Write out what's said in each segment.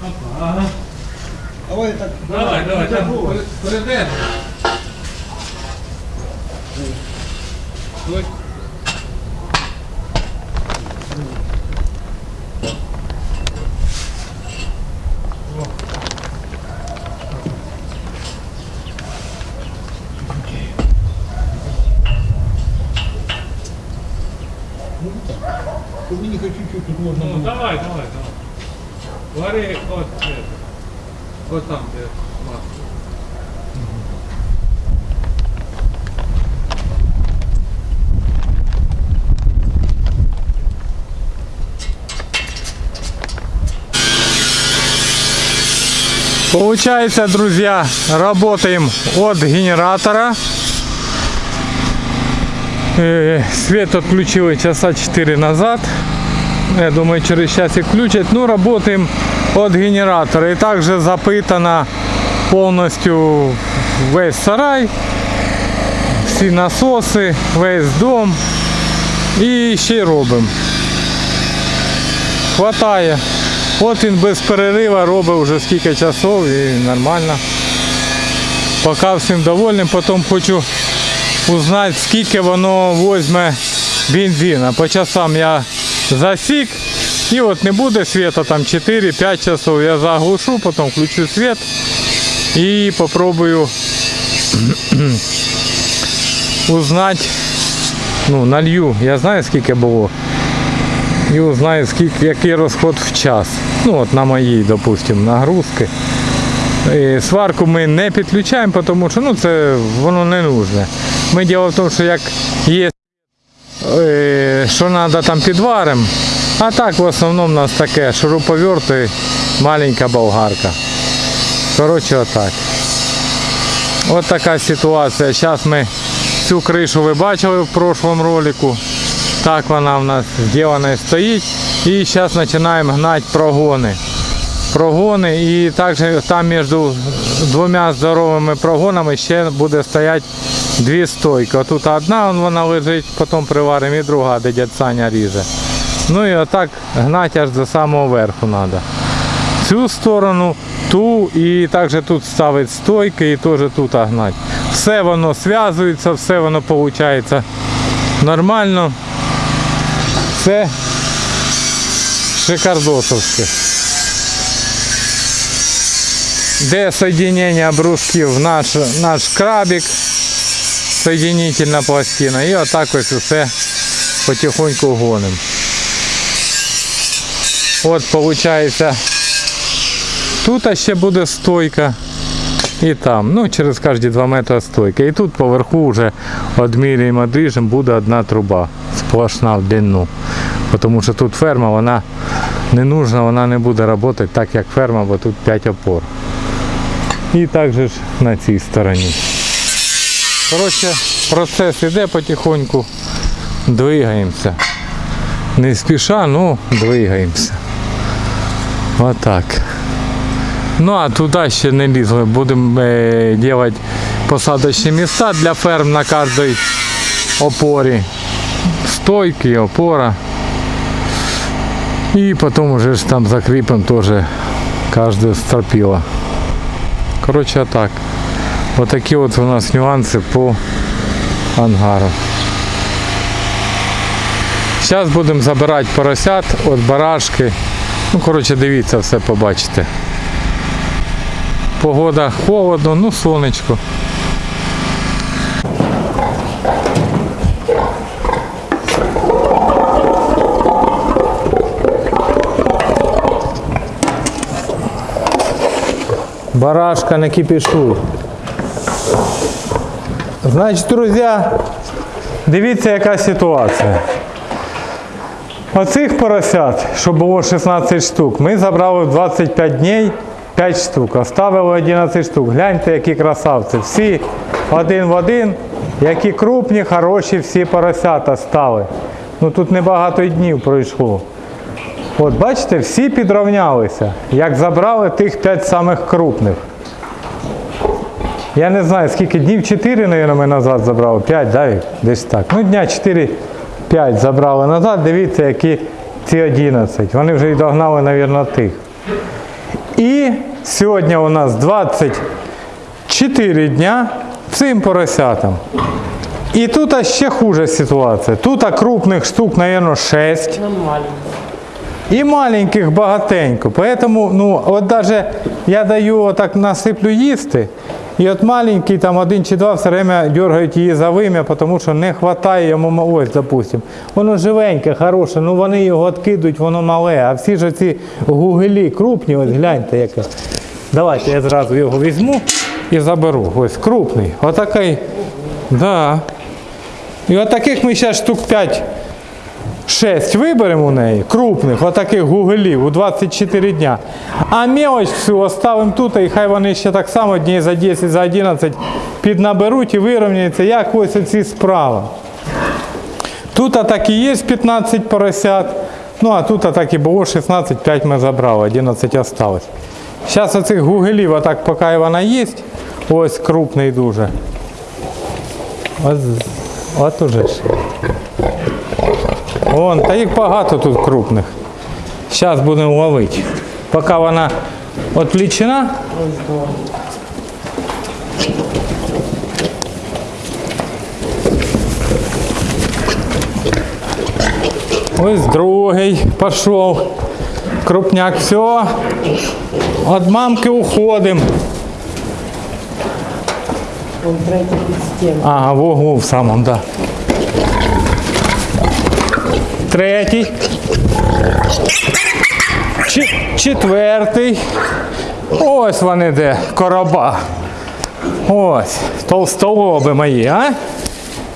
Опа, ага. Давай так. Давай, давай, там перейдемо. Масло. Получается, друзья, работаем от генератора. Э, Свет отключили часа 4 назад. Я думаю, через час и включат. Ну, работаем от генератора. И также запитано повністю весь сарай, всі насоси, весь дом. І ще й робимо. Хватає. От він без перерива робить вже скільки часов і нормально. Поки всім довольним, потім хочу узнати, скільки воно візьме бензина. По часам я засік. І от не буде світа там 4-5 часов. Я заглушу, потім включу світ і попробую узнати, ну, налью. Я знаю скільки було. І узнаю, скільки, який розход в час. Ну от на моїй, допустимо, нагрузки. І сварку ми не підключаємо, тому що ну, це воно не нужне. Ми діло в тому, що як є, е, що треба там підваримо, а так в основному у нас таке шуруповерт і маленька болгарка. Коротше, отак. От така ситуація. Зараз ми цю кришу ви бачили в прошлому ролику. Так вона в нас зроблена стоїть. І зараз починаємо гнати прогони. Прогони і також там між двома здоровими прогонами ще буде стояти дві стойки. Отут одна вона лежить, потім приваримо і друга, де дядь Саня ріже. Ну і отак гнати аж до самого верху треба. Цю сторону, ту і також тут ставить стойки і теж тут гнати. Все воно зв'язується, все воно виходить нормально. Це шикардосовське. Де соединення брусків наш, наш крабик, соединительна пластина. І отак ось усе потихоньку гонимо. От виходить, тут ще буде стойка. І там, ну через кожні 2 метри стойка. І тут поверху вже відміряємо дріжем, буде одна труба сплошна в длину. Тому що тут ферма, вона не нужна, вона не буде працювати так, як ферма, бо тут 5 опор. І також на цій стороні. Коротше, процес іде потихоньку, двигаємося. Не спіша, ну двигаємося. Отак. Ну а туди ще не лізли. Будемо е, робити посадочні міста для ферм на кожній опорі. Стойки, опора. І потім вже ж там закріпимо теж кожне стропіло. Коротше так. Отакі от у нас нюанси по ангару. Зараз будемо забирати поросят від барашки. Ну, коротше, дивіться, все побачите. Погода холодно, ну сонечко. Барашка не кипішуй. Значить, друзі, дивіться, яка ситуація. Оцих поросят, що було 16 штук, ми забрали в 25 днів 5 штук, оставили 11 штук. Гляньте, які красавці. Всі один в один, які крупні, хороші всі поросята стали. Ну тут небагато днів пройшло. От бачите, всі підрівнялися, як забрали тих 5 самих крупних. Я не знаю, скільки днів 4, мабуть, ми назад забрали. 5, да, десь так. Ну, дня 4-5 забрали назад. Дивіться, які ці 11. Вони вже й догнали, мабуть, тих. І сьогодні у нас 24 дня цим поросятам. І тут ще хуже ситуація. Тут крупних штук, мабуть, 6. І маленьких багатенько. Поэтому, ну, от даже я даю отак насиплю їсти, і от маленький там один чи два все время дергають її за вим'я, тому що не вистачає йому, ось, допустим. Воно живеньке, хороше, ну вони його відкидують, воно мале. А всі ж ці гугелі крупні, ось гляньте яке. Давайте я зразу його візьму і заберу. Ось крупний. Отакий. Да. І от таких ми зараз штук 5 6 виберемо у неї, крупних, отаких гугелів у 24 дня. А мелоч всю оставимо тут, і хай вони ще так само днів за 10, за 11 піднаберуть і вирівняються, як ось оці справа. Тут так і є 15 поросят, ну а тут так і було 16, 5 ми забрали, 11 осталось. Зараз оцих гугелів, отак, поки вона є, ось крупний дуже. От, от уже ж. Вон, та їх багато тут крупних. Зараз будемо ловити. Поки вона відлічена. Ось другий пішов. Крупняк, все. Від мамки уходимо. Ага, в углу в самому, да. Третій. Четвертий. Ось вони де, короба. Ось, толстолоби мої, а?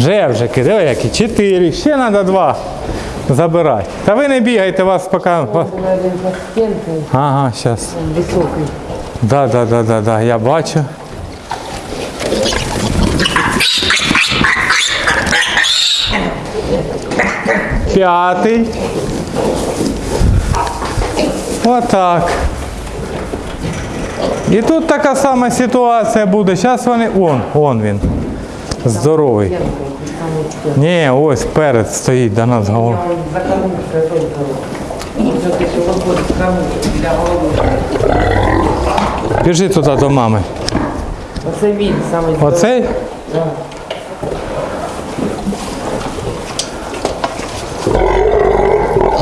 Жевжики, диви які, чотири, ще треба два забирати. Та ви не бігайте вас поки. Ага, зараз. високий. Да, да, да, да, да, я бачу. П'ятий. Отак. І тут така сама ситуація буде. Зараз вони. Он, он він. Здоровий. Ні, ось перед стоїть до нас голова. Біжи туди до мами. Оце він самий. Оцей? Да.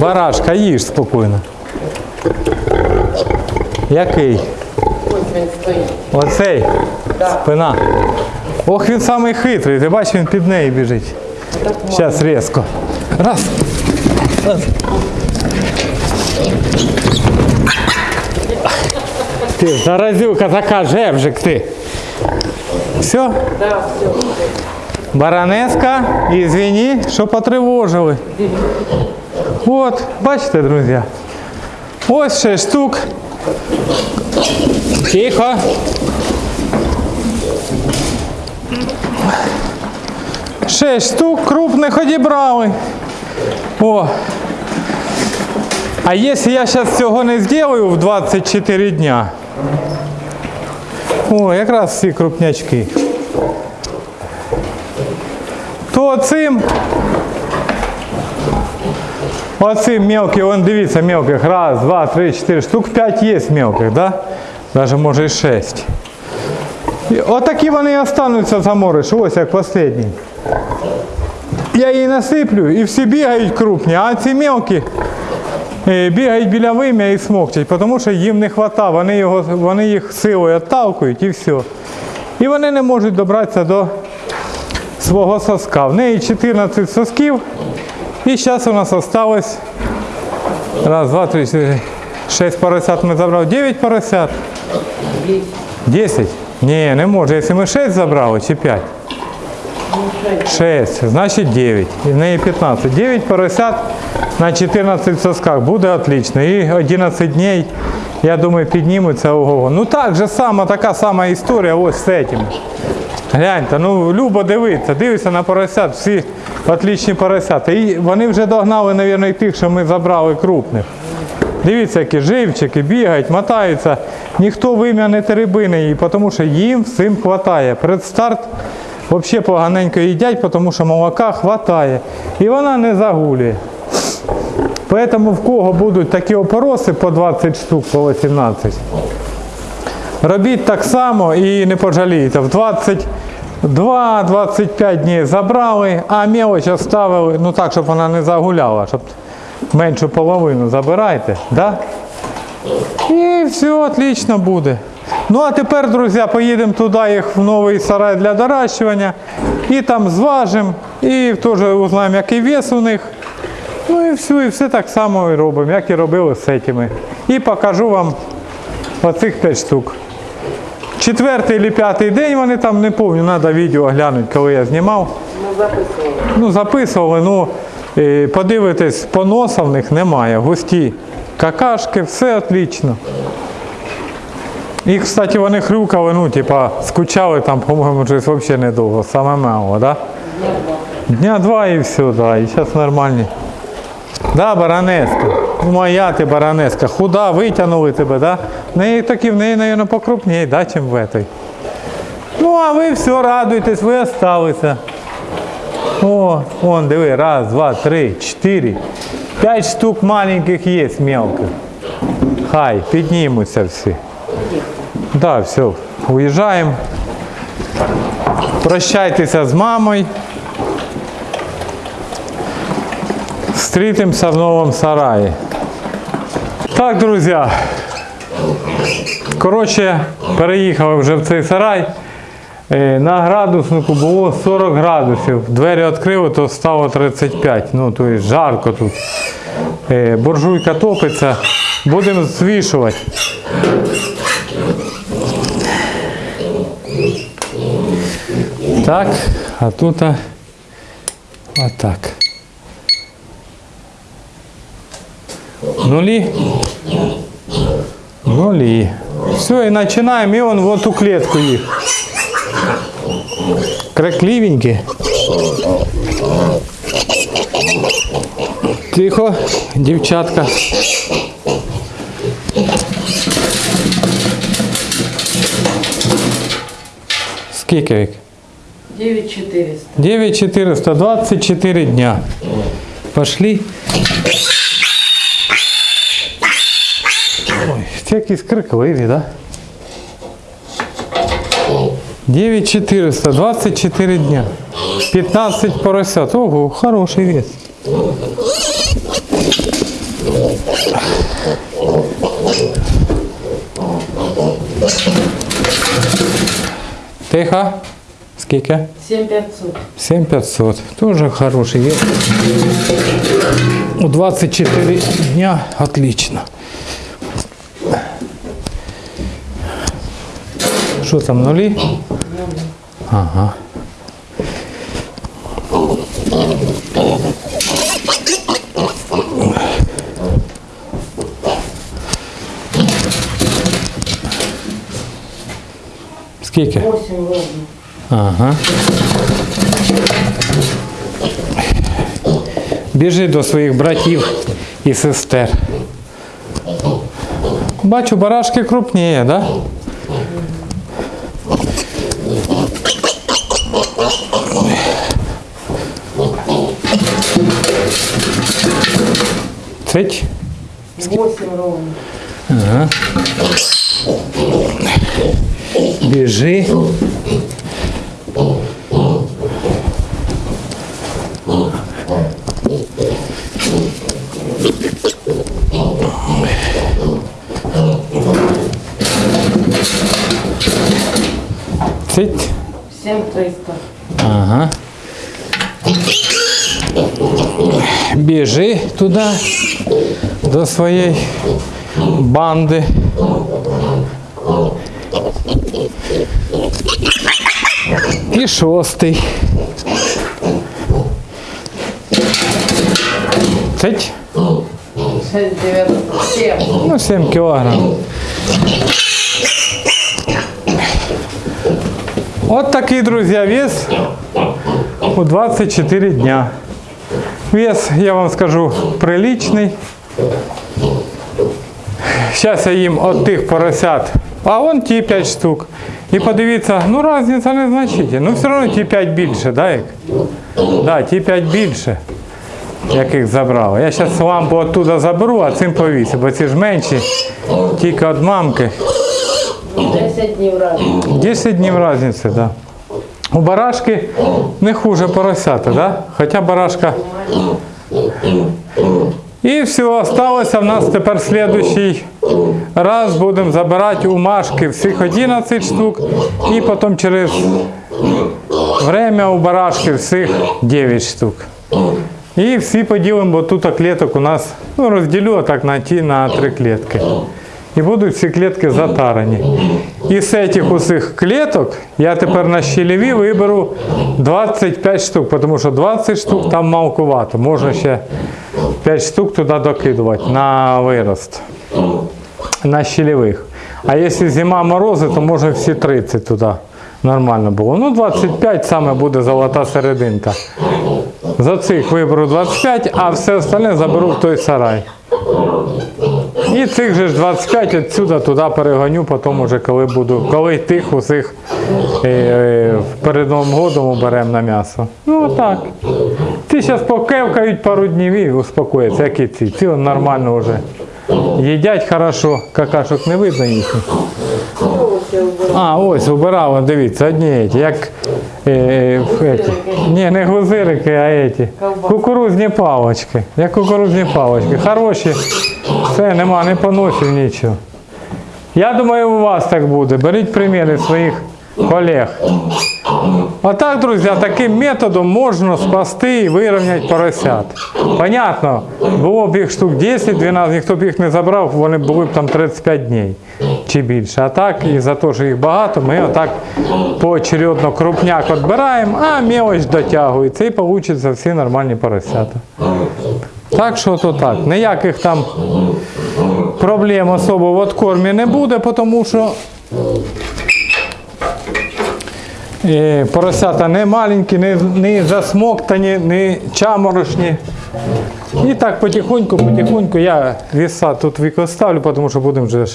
Барашка, їж спокійно. Який? Ось він стоїть. Оцей? Да. Спина. Ох, він самий хитрий. Ти бачиш, він під нею біжить. Зараз різко. Раз. Раз. Ти заразюка така жевжик ти. Все? Да, все. Баронеска, извини, що потривожили. От, бачите, друзі. Ось ще штук. Тихо. Шесть штук крупних одібрали. О. А якщо я зараз цього не зроблю в 24 дня. О, якраз всі крупнячки то цим оцим мелкий, вон дивіться мелких, раз, два, три, чотири, штук п'ять є мелких, да? Даже може і шесть. Отакі вони і остануться замориш, ось як останній. Я її насиплю і всі бігають крупні, а ці мелкі е, бігають біля вим'я і смокчать, тому що їм не вистачає, вони, його, вони їх силою отталкують і все. І вони не можуть добратися до свого соска. В неї 14 сосків. І зараз у нас осталось раз, два, три, чотири, шесть поросят ми забрали. 9 поросят. 10? Ні, не може. Якщо ми 6 забрали чи 5? 6, значить 9. І в неї 15. 9 поросят на 14 сосках. Буде отлично. І 11 днів, я думаю, піднімуться ого. Ну так же сама, така сама історія ось з цим. Гляньте, ну любо дивитися, дивися на поросят, всі отлічні поросята. І вони вже догнали, мабуть, і тих, що ми забрали крупних. Дивіться, які живчики, бігають, мотаються. Ніхто вим'я не теребине її, тому що їм всім вистачає. Перед старт взагалі поганенько їдять, тому що молока вистачає. І вона не загулює. Поэтому в кого будуть такі опороси по 20 штук, по 18, робіть так само і не пожалієте. В 22-25 днів забрали, а мелочь оставили, ну так, щоб вона не загуляла, щоб меншу половину забирайте. Да? І все отлично буде. Ну а тепер, друзі, поїдемо туди їх в новий сарай для доращування. І там зважимо, і теж узнаємо, який вес у них. Ну і все, і все так само і робимо, як і робили з цими. І покажу вам оцих 5 штук. Четвертий чи п'ятий день вони там, не пам'ятаю, треба відео глянути, коли я знімав. Ну, записували. Ну, записували, ну, е, подивитись, поноса в них немає. Густі какашки, все отлично. І, кстати, вони хрюкали, ну, типа, скучали там, по-моєму, щось взагалі недовго, саме мало, да? Дня два і все, да, і зараз нормальні. Да, баранеска. Моя ти баранеска. Худа, витягнули тебе, да? В неї такі, в неї, мабуть, покрупніше, да, чим в этой. Ну, а ви все радуйтесь, ви осталися. О, вон, диви, раз, два, три, чотири. П'ять штук маленьких є мелких. Хай, піднімуться всі. Да, все, уїжджаємо. Прощайтеся з мамою. Зустрітимося в новому сараї. Так, друзі. Коротше, переїхали вже в цей сарай. Е, На градуснику було 40 градусів. Двері відкрили, то стало 35. Ну, то є жарко тут. Е, Буржуйка топиться. Будемо звішувати. Так, а тут отак. Нулі. Нулі. Все, і починаємо, і он в ту клітку їх. Кракливенькі. Тихо, дівчатка. Скільки вік? 9400. 9400, 24 дня. Пошли. Ой, це якісь крикливі, да? 9400, 24 дня. 15 поросят. Ого, хороший вес. Тихо. Скільки? 7500. 7500. Тоже хороший вес. У 24 дня отлично. Що там, нулі? Ага. Скільки? Ага. Біжи до своїх братів і сестер. Бачу, барашки крупніє, да? Цить. 8 ровно. Біжи. Цить. 7300. Ага. Біжи туди до своєї банди. І шостий. Цить. 6907. Ну, 7 кілограм. От такий, друзі, вес у 24 дня. Вес, я вам скажу, приличний. Зараз я їм от тих поросят, а вон ті 5 штук. І подивіться, ну різниця незначительна. Ну все одно ті 5 більше, да, як? Да, ті 5 більше. яких забрали. Я зараз лампу оттуда заберу, а цим повісю, бо ці ж менші, тільки від мамки. 10 днів разом. 10 днів різниці, так. Да. У барашки не хуже поросята, да? Хоча барашка. І все, осталося в нас тепер слідуючий раз будемо забирати у Машки всіх 11 штук і потім через время у барашки всіх 9 штук. І всі поділимо, бо тут клеток у нас, ну розділю так на ті на три клітки. І будуть всі клітки затарані. І з цих усіх кліток я тепер на щелеві виберу 25 штук, тому що 20 штук там малкувато. Можна ще 5 штук туди докидувати на вирост. На щелевих. А якщо зима морози, то може всі 30 туди. Нормально було. Ну, 25 саме буде золота серединка. За цих виберу 25, а все остальне заберу в той сарай. І цих же ж 25 відсюди туди перегоню, потім уже коли буду, коли тих усіх е, е, перед Новим годом уберемо на м'ясо. Ну отак. Ці зараз покевкають пару днів і успокояться, як і ці. Ці нормально вже. Їдять хорошо, какашок не видно їхніх. А, ось убирали, дивіться, одні як е, е, еті. Ні, не глузирики, а еті. Кукурузні палочки. Як кукурузні палочки. Хороші. Все, нема, не поносив нічого. Я думаю, у вас так буде. Беріть приміри своїх колег. Отак, друзі, таким методом можна спасти і вирівняти поросят. Понятно, було б їх штук 10-12, ніхто б їх не забрав, вони були б там 35 днів чи більше. А так, і за те, що їх багато, ми отак поочередно крупняк відбираємо, а мелоч дотягується і вийде всі нормальні поросята. Так що то так. Ніяких там проблем особо в откормі не буде, тому що е, поросята не маленькі, не, не засмоктані, не чаморошні. І так потихоньку, потихоньку я віса тут викоставлю, тому що будемо вже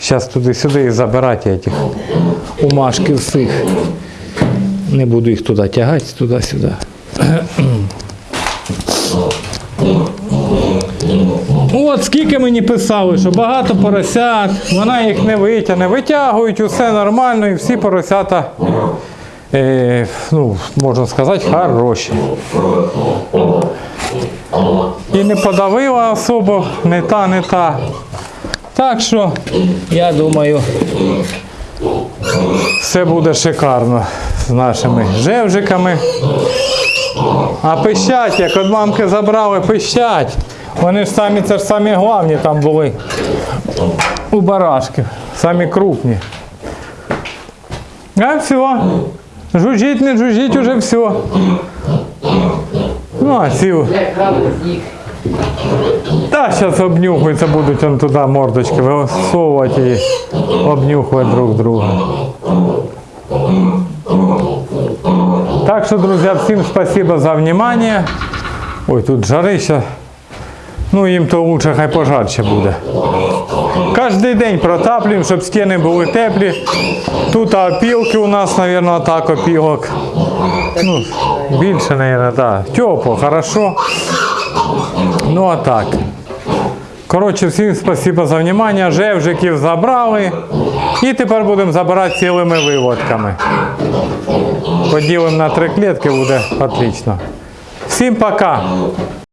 зараз туди-сюди і забирати этих умашки всіх. Не буду їх туди тягати, туди-сюди. От скільки мені писали, що багато поросят, вона їх не витягне, витягують, усе нормально, і всі поросята, е, ну, можна сказати, хороші. І не подавила особо, не та, не та. Так що, я думаю, все буде шикарно з нашими жевжиками. А пищать, як від мамки забрали, пищать. Вони ж самі, це ж самі головні там були. У барашків. Самі крупні. А все. Жужжить, не жужжить, уже все. Ну, а ці. Та зараз обнюхуються, будуть он туди мордочки висовувати і обнюхувати друг друга. Так що, друзі, всім спасибо за внимание. Ой, тут жарища. Ну, їм то лучше, хай пожарче буде. Кожен день протаплюємо, щоб стіни були теплі. Тут опілки у нас, мабуть, так опілок. Ну, більше, мабуть, так. Тепло, хорошо. Ну а так. Коротше, всім спасибо за внимание. Жевжиків забрали. І тепер будемо забирати цілими виводками. Поділимо на три клітки, буде отлично. Всім пока!